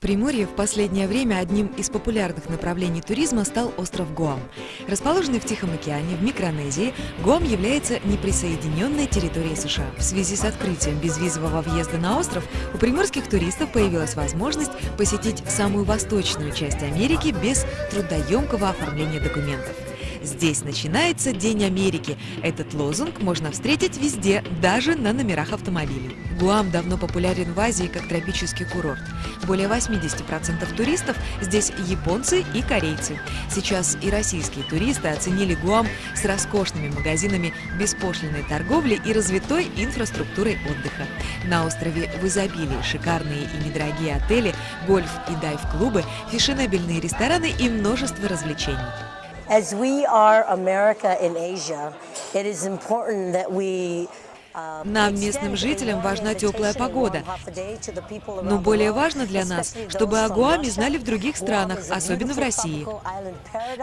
Приморье в последнее время одним из популярных направлений туризма стал остров Гуам. Расположенный в Тихом океане, в Микронезии, Гуам является неприсоединенной территорией США. В связи с открытием безвизового въезда на остров у приморских туристов появилась возможность посетить самую восточную часть Америки без трудоемкого оформления документов. Здесь начинается День Америки. Этот лозунг можно встретить везде, даже на номерах автомобилей. Гуам давно популярен в Азии как тропический курорт. Более 80% туристов здесь японцы и корейцы. Сейчас и российские туристы оценили Гуам с роскошными магазинами беспошлиной торговли и развитой инфраструктурой отдыха. На острове в изобилии шикарные и недорогие отели, гольф и дайв-клубы, фешенебельные рестораны и множество развлечений. As we are America in Asia, it is important that we uh, Нам, местным жителям, важна теплая погода. Но более важно для нас, чтобы о Гуаме знали в других странах, особенно в России.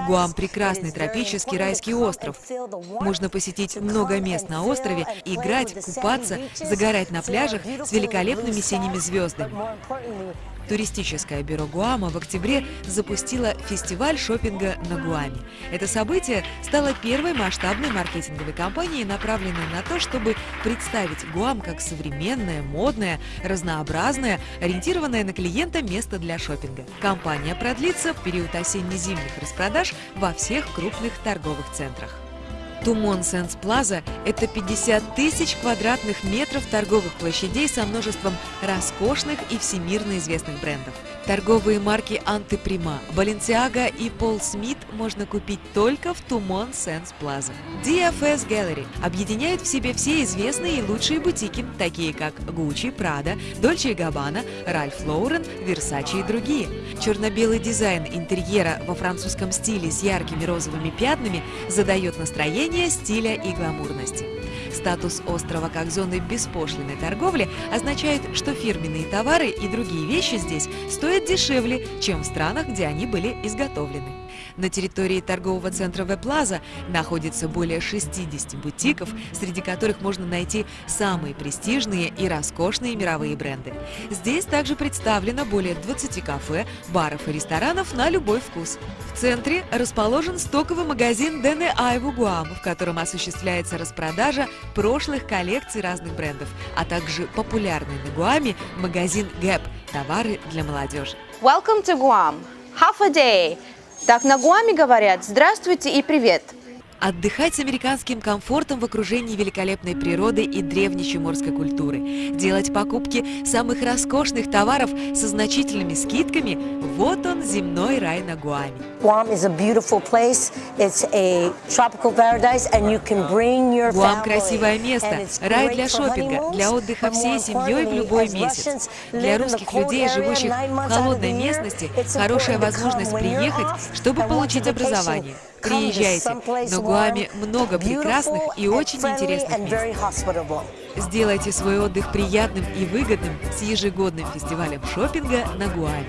Гуам – прекрасный тропический райский остров. Можно посетить много мест на острове, играть, купаться, загорать на пляжах с великолепными синими звездами. Туристическое бюро Гуама в октябре запустило фестиваль шопинга на Гуаме. Это событие стало первой масштабной маркетинговой кампанией, направленной на то, чтобы представить Гуам как современное, модное, разнообразное, ориентированное на клиента место для шопинга. Кампания продлится в период осенне-зимних распродаж во всех крупных торговых центрах. Тумон Сенс Плаза – это 50 тысяч квадратных метров торговых площадей со множеством роскошных и всемирно известных брендов. Торговые марки Антиприма, Balenciaga и Пол Смит можно купить только в Тумон Сенс Плаза. DFS Gallery объединяет в себе все известные и лучшие бутики, такие как Gucci, Prada, Dolce Gabbana, Ralph Lauren, Versace и другие. Черно-белый дизайн интерьера во французском стиле с яркими розовыми пятнами задает настроение стиля и гламурности. Статус острова как зоны беспошлиной торговли означает, что фирменные товары и другие вещи здесь стоят дешевле, чем в странах, где они были изготовлены. На территории торгового центра Веплаза находится более 60 бутиков, среди которых можно найти самые престижные и роскошные мировые бренды. Здесь также представлено более 20 кафе, баров и ресторанов на любой вкус. В центре расположен стоковый магазин Дене Айву Гуам, в котором осуществляется распродажа прошлых коллекций разных брендов, а также популярный на Гуаме магазин Gap – товары для молодежи. Welcome to Guam. Half a day. Так на Гуаме говорят «Здравствуйте» и «Привет». Отдыхать с американским комфортом в окружении великолепной природы и древней морской культуры. Делать покупки самых роскошных товаров со значительными скидками – вот он, земной рай на Гуаме. Гуам – красивое место, рай для шопинга, для отдыха всей семьей в любой месяц. Для русских людей, живущих в холодной местности, хорошая возможность приехать, чтобы получить образование. Приезжайте, на Гуаме много прекрасных и очень интересных мест. Сделайте свой отдых приятным и выгодным с ежегодным фестивалем шопинга на Гуаме.